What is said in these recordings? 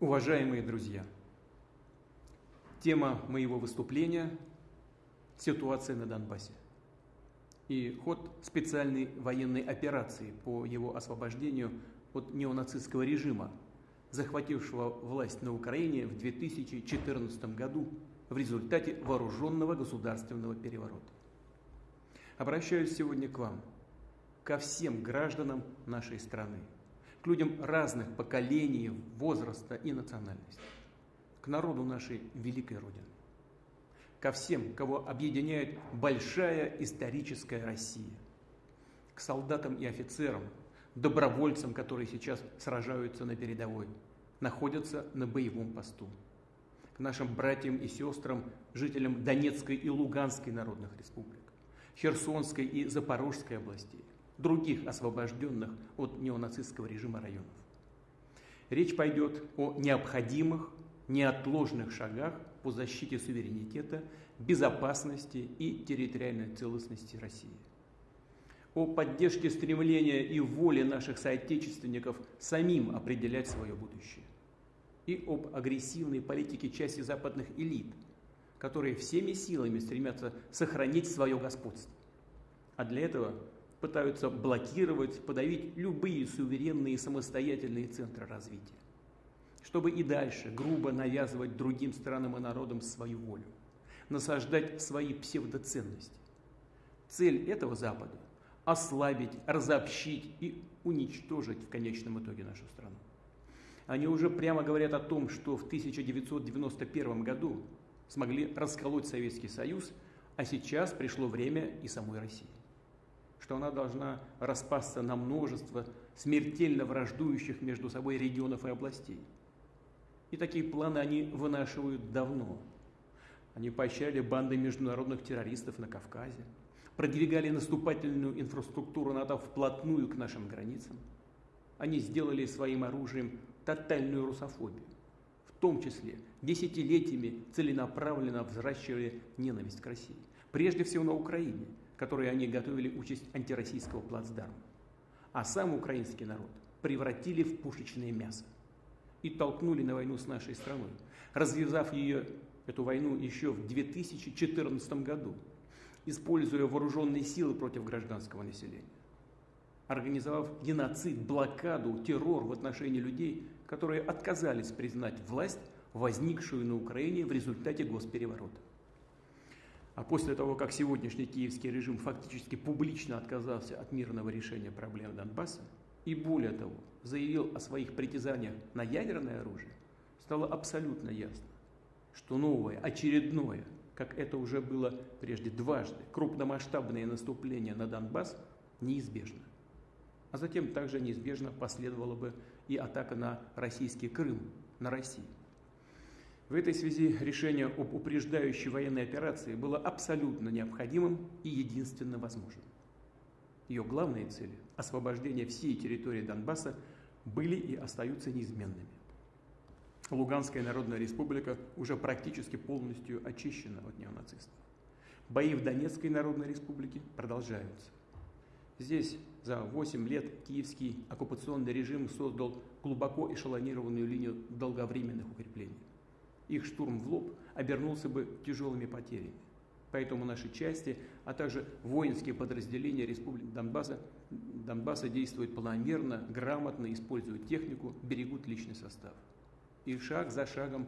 Уважаемые друзья, тема моего выступления – ситуация на Донбассе и ход специальной военной операции по его освобождению от неонацистского режима, захватившего власть на Украине в 2014 году в результате вооруженного государственного переворота. Обращаюсь сегодня к вам, ко всем гражданам нашей страны – к людям разных поколений, возраста и национальности, к народу нашей великой Родины, ко всем, кого объединяет большая историческая Россия, к солдатам и офицерам, добровольцам, которые сейчас сражаются на передовой, находятся на боевом посту, к нашим братьям и сестрам, жителям Донецкой и Луганской народных республик, Херсонской и Запорожской областей, других освобожденных от неонацистского режима районов. Речь пойдет о необходимых, неотложных шагах по защите суверенитета, безопасности и территориальной целостности России. О поддержке стремления и воли наших соотечественников самим определять свое будущее. И об агрессивной политике части западных элит, которые всеми силами стремятся сохранить свое господство. А для этого пытаются блокировать, подавить любые суверенные самостоятельные центры развития, чтобы и дальше грубо навязывать другим странам и народам свою волю, насаждать свои псевдоценности. Цель этого Запада – ослабить, разобщить и уничтожить в конечном итоге нашу страну. Они уже прямо говорят о том, что в 1991 году смогли расколоть Советский Союз, а сейчас пришло время и самой России что она должна распасться на множество смертельно враждующих между собой регионов и областей. И такие планы они вынашивают давно. Они поощряли банды международных террористов на Кавказе, продвигали наступательную инфраструктуру НАТО вплотную к нашим границам. Они сделали своим оружием тотальную русофобию. В том числе десятилетиями целенаправленно взращивали ненависть к России. Прежде всего на Украине – которые они готовили участь антироссийского плацдарма. А сам украинский народ превратили в пушечное мясо и толкнули на войну с нашей страной, развязав ее, эту войну еще в 2014 году, используя вооруженные силы против гражданского населения, организовав геноцид, блокаду, террор в отношении людей, которые отказались признать власть, возникшую на Украине в результате госпереворота. А после того, как сегодняшний киевский режим фактически публично отказался от мирного решения проблем Донбасса, и более того, заявил о своих притязаниях на ядерное оружие, стало абсолютно ясно, что новое, очередное, как это уже было прежде дважды, крупномасштабное наступление на Донбасс неизбежно. А затем также неизбежно последовала бы и атака на российский Крым, на Россию. В этой связи решение об упреждающей военной операции было абсолютно необходимым и единственно возможным. Ее главные цели – освобождение всей территории Донбасса – были и остаются неизменными. Луганская Народная Республика уже практически полностью очищена от неонацистов. Бои в Донецкой Народной Республике продолжаются. Здесь за 8 лет киевский оккупационный режим создал глубоко эшелонированную линию долговременных укреплений их штурм в лоб обернулся бы тяжелыми потерями. Поэтому наши части, а также воинские подразделения Республики Донбасса, Донбасса действуют планомерно, грамотно, используют технику, берегут личный состав. И шаг за шагом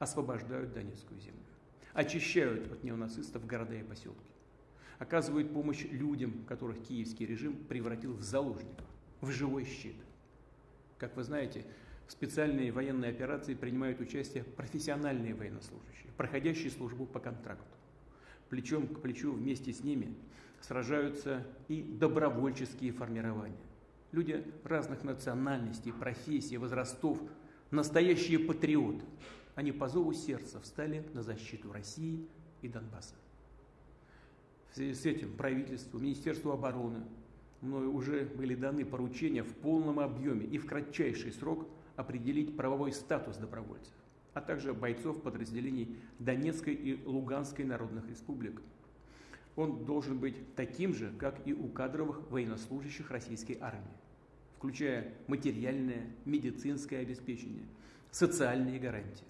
освобождают Донецкую землю. Очищают от неонацистов города и поселки. Оказывают помощь людям, которых киевский режим превратил в заложников, в живой щит. Как вы знаете, в специальной военной операции принимают участие профессиональные военнослужащие, проходящие службу по контракту. Плечом к плечу вместе с ними сражаются и добровольческие формирования. Люди разных национальностей, профессий, возрастов, настоящие патриоты. Они по зову сердца встали на защиту России и Донбасса. В связи с этим правительству, Министерству обороны мною уже были даны поручения в полном объеме и в кратчайший срок – определить правовой статус добровольцев, а также бойцов подразделений Донецкой и Луганской народных республик. Он должен быть таким же, как и у кадровых военнослужащих российской армии, включая материальное, медицинское обеспечение, Социальные гарантии.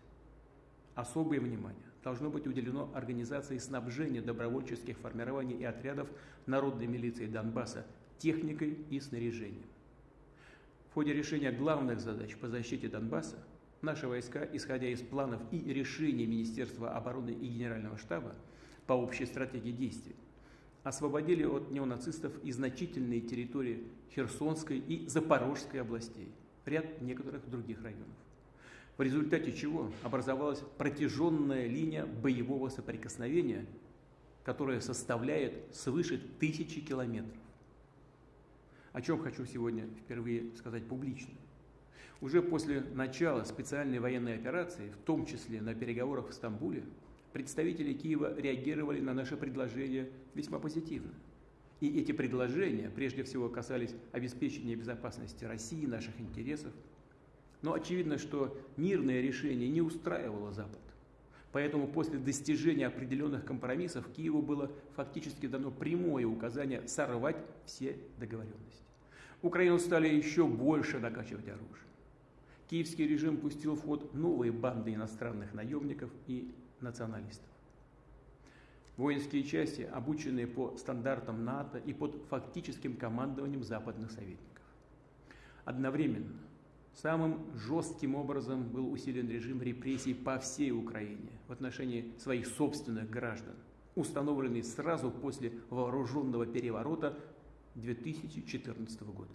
Особое внимание должно быть уделено организации снабжения добровольческих формирований и отрядов народной милиции Донбасса техникой и снаряжением. В ходе решения главных задач по защите Донбасса наши войска, исходя из планов и решений Министерства обороны и Генерального штаба по общей стратегии действий, освободили от неонацистов и значительные территории Херсонской и Запорожской областей, ряд некоторых других районов. В результате чего образовалась протяженная линия боевого соприкосновения, которая составляет свыше тысячи километров. О чем хочу сегодня впервые сказать публично. Уже после начала специальной военной операции, в том числе на переговорах в Стамбуле, представители Киева реагировали на наше предложение весьма позитивно. И эти предложения прежде всего касались обеспечения безопасности России, наших интересов. Но очевидно, что мирное решение не устраивало Запад. Поэтому после достижения определенных компромиссов Киеву было фактически дано прямое указание сорвать все договоренности. Украину стали еще больше накачивать оружие. Киевский режим пустил в ход новые банды иностранных наемников и националистов. Воинские части, обученные по стандартам НАТО и под фактическим командованием западных советников. Одновременно самым жестким образом был усилен режим репрессий по всей Украине в отношении своих собственных граждан, установленный сразу после вооруженного переворота 2014 года.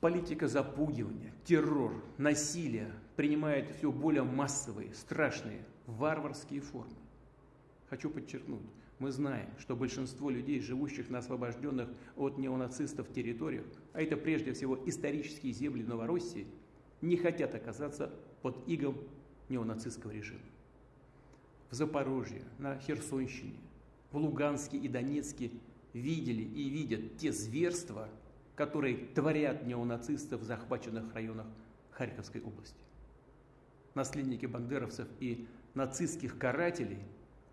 Политика запугивания, террор, насилие принимает все более массовые, страшные, варварские формы. Хочу подчеркнуть, мы знаем, что большинство людей, живущих на освобожденных от неонацистов территориях, а это прежде всего исторические земли Новороссии, не хотят оказаться под игом неонацистского режима. В Запорожье, на Херсонщине, в Луганске и Донецке видели и видят те зверства, которые творят неонацисты в захваченных районах Харьковской области. Наследники бандеровцев и нацистских карателей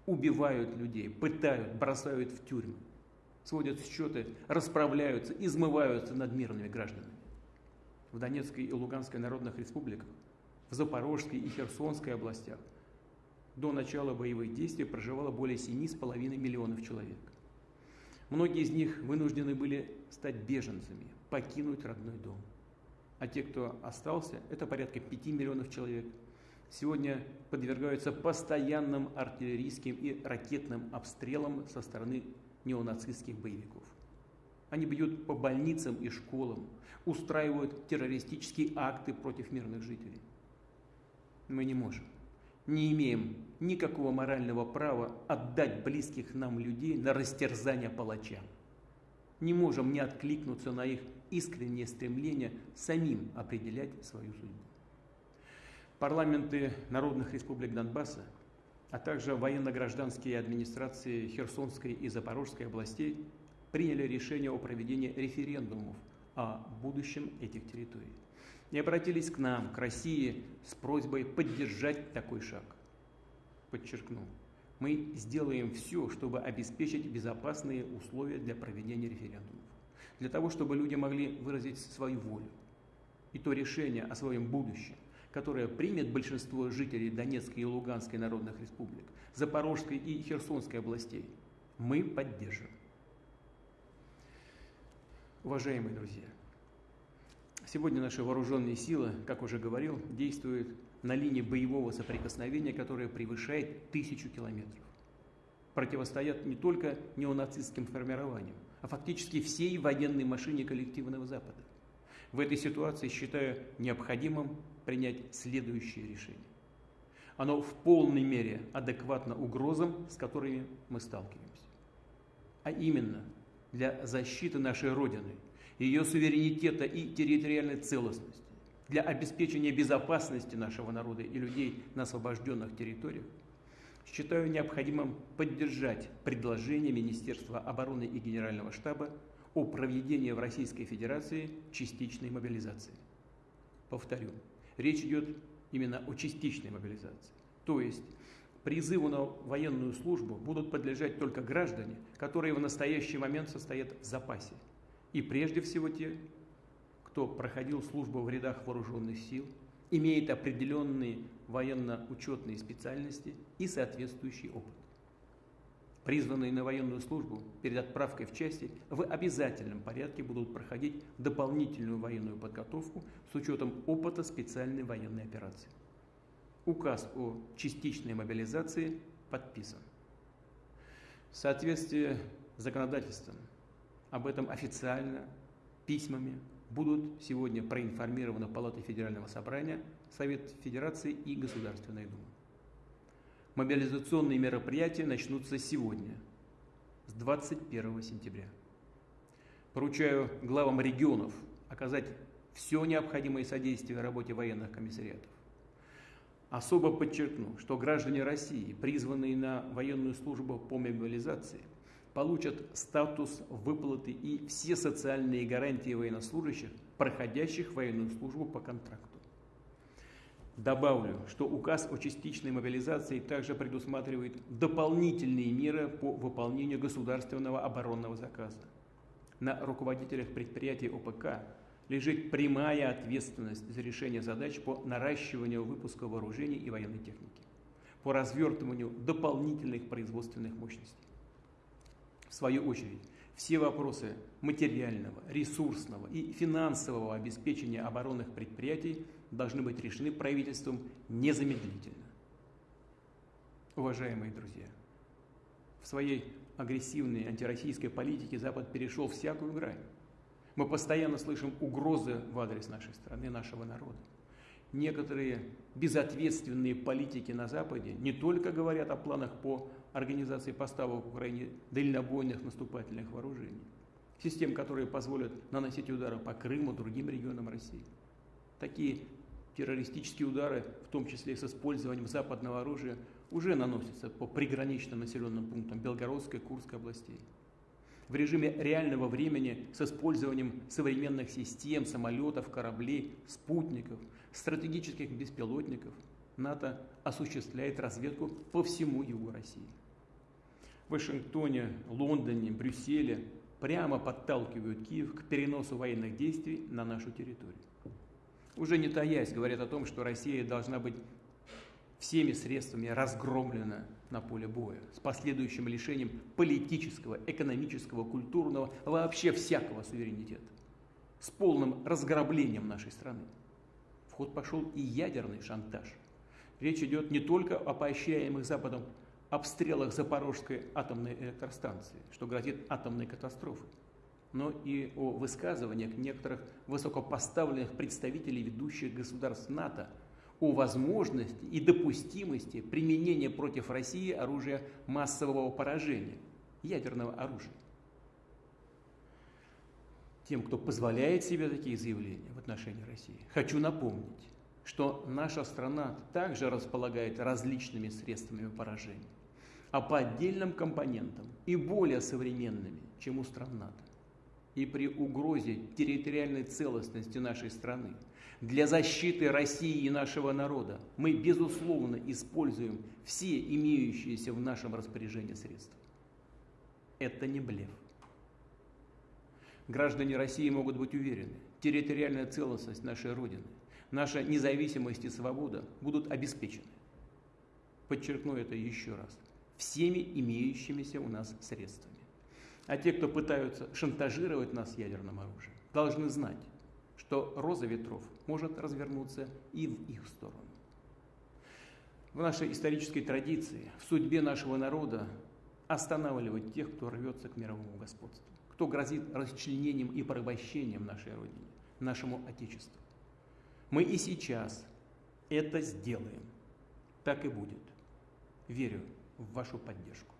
убивают людей, пытают, бросают в тюрьмы, сводят счеты, расправляются, измываются над мирными гражданами. В Донецкой и Луганской народных республиках, в Запорожской и Херсонской областях до начала боевых действий проживало более 7,5 миллионов человек. Многие из них вынуждены были стать беженцами, покинуть родной дом. А те, кто остался, это порядка 5 миллионов человек, сегодня подвергаются постоянным артиллерийским и ракетным обстрелам со стороны неонацистских боевиков. Они бьют по больницам и школам, устраивают террористические акты против мирных жителей. Мы не можем не имеем никакого морального права отдать близких нам людей на растерзание палачам. Не можем не откликнуться на их искреннее стремление самим определять свою судьбу. Парламенты народных республик Донбасса, а также военно-гражданские администрации Херсонской и Запорожской областей приняли решение о проведении референдумов о будущем этих территорий и обратились к нам, к России, с просьбой поддержать такой шаг. Подчеркну, мы сделаем все, чтобы обеспечить безопасные условия для проведения референдумов, для того, чтобы люди могли выразить свою волю. И то решение о своем будущем, которое примет большинство жителей Донецкой и Луганской народных республик, Запорожской и Херсонской областей, мы поддержим. Уважаемые друзья, Сегодня наши вооруженные силы, как уже говорил, действуют на линии боевого соприкосновения, которая превышает тысячу километров. Противостоят не только неонацистским формированиям, а фактически всей военной машине коллективного Запада. В этой ситуации считаю необходимым принять следующее решение. Оно в полной мере адекватно угрозам, с которыми мы сталкиваемся. А именно, для защиты нашей Родины – ее суверенитета и территориальной целостности, для обеспечения безопасности нашего народа и людей на освобожденных территориях, считаю необходимым поддержать предложение Министерства обороны и Генерального штаба о проведении в Российской Федерации частичной мобилизации. Повторю, речь идет именно о частичной мобилизации. То есть призыву на военную службу будут подлежать только граждане, которые в настоящий момент состоят в запасе и прежде всего те, кто проходил службу в рядах вооруженных сил, имеет определенные военно-учетные специальности и соответствующий опыт. Призванные на военную службу перед отправкой в части в обязательном порядке будут проходить дополнительную военную подготовку с учетом опыта специальной военной операции. Указ о частичной мобилизации подписан. В соответствии с законодательством об этом официально письмами будут сегодня проинформированы Палата Федерального собрания, Совет Федерации и Государственная Дума. Мобилизационные мероприятия начнутся сегодня, с 21 сентября. Поручаю главам регионов оказать все необходимое содействие работе военных комиссариатов. Особо подчеркну, что граждане России, призванные на военную службу по мобилизации, получат статус выплаты и все социальные гарантии военнослужащих, проходящих военную службу по контракту. Добавлю, что указ о частичной мобилизации также предусматривает дополнительные меры по выполнению государственного оборонного заказа. На руководителях предприятий ОПК лежит прямая ответственность за решение задач по наращиванию выпуска вооружений и военной техники, по развертыванию дополнительных производственных мощностей. В свою очередь, все вопросы материального, ресурсного и финансового обеспечения оборонных предприятий должны быть решены правительством незамедлительно. Уважаемые друзья, в своей агрессивной антироссийской политике Запад перешел всякую грань. Мы постоянно слышим угрозы в адрес нашей страны, нашего народа. Некоторые безответственные политики на Западе не только говорят о планах по организации поставок Украине дальнобойных наступательных вооружений, систем, которые позволят наносить удары по Крыму, другим регионам России. Такие террористические удары, в том числе с использованием западного оружия, уже наносятся по приграничным населенным пунктам Белгородской, Курской областей. В режиме реального времени с использованием современных систем, самолетов, кораблей, спутников, стратегических беспилотников НАТО осуществляет разведку по всему югу России. Вашингтоне, Лондоне, Брюсселе прямо подталкивают Киев к переносу военных действий на нашу территорию уже не таясь, говорят о том, что Россия должна быть всеми средствами разгромлена на поле боя, с последующим лишением политического, экономического, культурного, вообще всякого суверенитета, с полным разграблением нашей страны. В ход пошел и ядерный шантаж. Речь идет не только о поощряемых Западом обстрелах Запорожской атомной электростанции, что грозит атомной катастрофой, но и о высказываниях некоторых высокопоставленных представителей ведущих государств НАТО о возможности и допустимости применения против России оружия массового поражения, ядерного оружия. Тем, кто позволяет себе такие заявления в отношении России, хочу напомнить, что наша страна также располагает различными средствами поражения, а по отдельным компонентам и более современными, чем у стран НАТО и при угрозе территориальной целостности нашей страны, для защиты России и нашего народа мы, безусловно, используем все имеющиеся в нашем распоряжении средства. Это не блеф. Граждане России могут быть уверены, территориальная целостность нашей Родины, наша независимость и свобода будут обеспечены. Подчеркну это еще раз. Всеми имеющимися у нас средствами. А те, кто пытаются шантажировать нас ядерным оружием, должны знать, что роза ветров может развернуться и в их сторону. В нашей исторической традиции, в судьбе нашего народа останавливать тех, кто рвется к мировому господству, кто грозит расчленением и порабощением нашей Родине, нашему Отечеству. Мы и сейчас это сделаем. Так и будет. Верю в вашу поддержку.